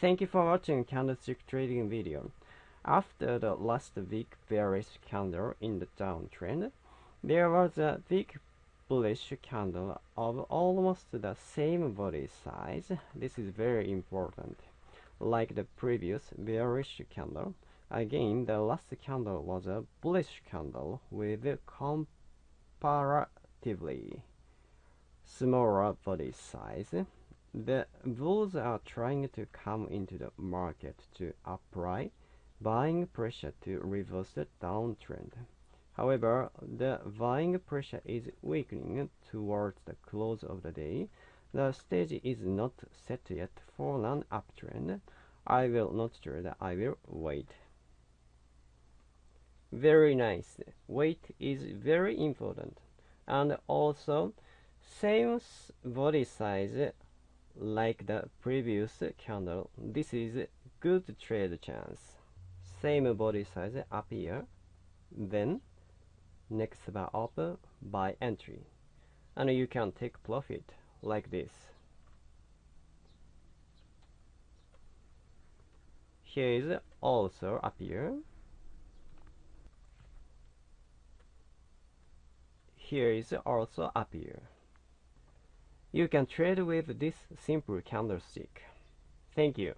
Thank you for watching candlestick trading video. After the last week bearish candle in the downtrend, there was a big bullish candle of almost the same body size. This is very important. Like the previous bearish candle, again the last candle was a bullish candle with comparatively smaller body size. The bulls are trying to come into the market to apply buying pressure to reverse the downtrend. However, the buying pressure is weakening towards the close of the day. The stage is not set yet for an uptrend. I will not trade, I will wait. Very nice. Wait is very important. And also, same body size like the previous candle. This is good trade chance. Same body size up here. Then next bar up by entry and you can take profit like this here is also up here here is also up here you can trade with this simple candlestick. Thank you